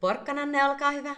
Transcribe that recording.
Porkkananne, olkaa hyvä.